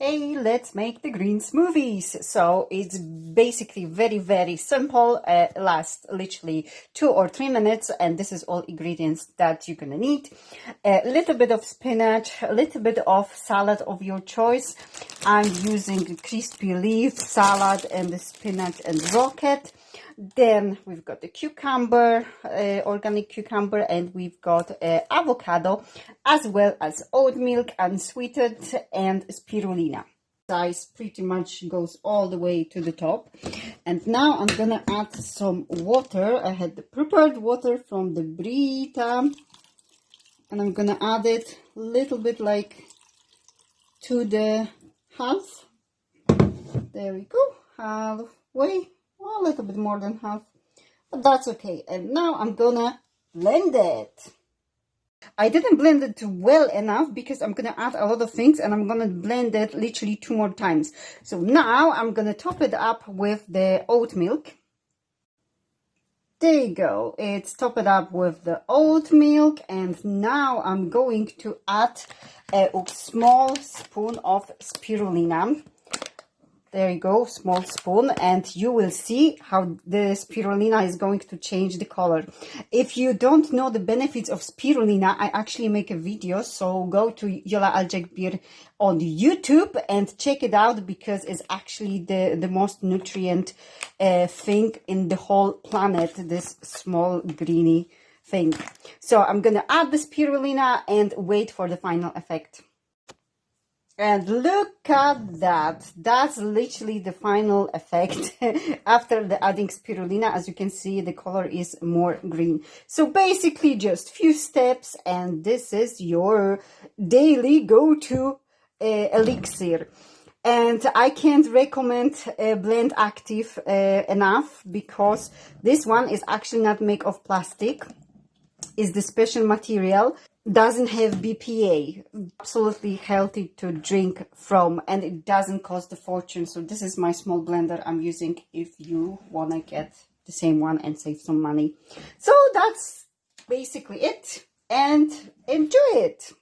Hey, let's make the green smoothies. So it's basically very, very simple. Uh, literally two or three minutes. And this is all ingredients that you're going to need. A little bit of spinach, a little bit of salad of your choice. I'm using crispy leaf salad and the spinach and rocket. Then we've got the cucumber, uh, organic cucumber, and we've got uh, avocado, as well as oat milk, unsweetened, and spirulina. Size pretty much goes all the way to the top. And now I'm gonna add some water. I had the prepared water from the Brita, and I'm gonna add it a little bit like to the half. There we go, halfway a little bit more than half, but that's okay. And now I'm gonna blend it. I didn't blend it well enough because I'm gonna add a lot of things and I'm gonna blend it literally two more times. So now I'm gonna top it up with the oat milk. There you go, it's topped up with the oat milk and now I'm going to add a small spoon of spirulina there you go small spoon and you will see how the spirulina is going to change the color. If you don't know the benefits of spirulina i actually make a video so go to yola aljagbir on youtube and check it out because it's actually the the most nutrient uh, thing in the whole planet this small greeny thing. So i'm gonna add the spirulina and wait for the final effect and look at that. That's literally the final effect after the adding spirulina. As you can see, the color is more green. So basically just few steps and this is your daily go-to uh, elixir. And I can't recommend uh, Blend Active uh, enough because this one is actually not made of plastic. It's the special material doesn't have BPA, absolutely healthy to drink from, and it doesn't cost a fortune. So this is my small blender I'm using if you want to get the same one and save some money. So that's basically it, and enjoy it.